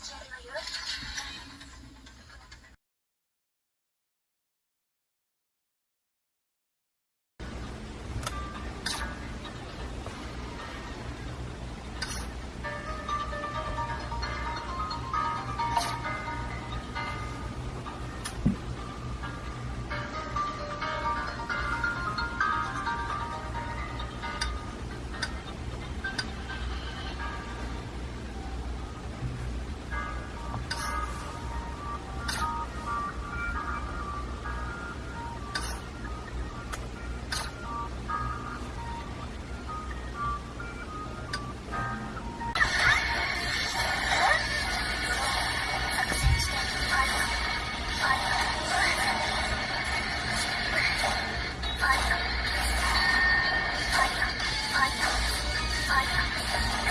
Çay ayır. Fire! Fire! Fire! Fire!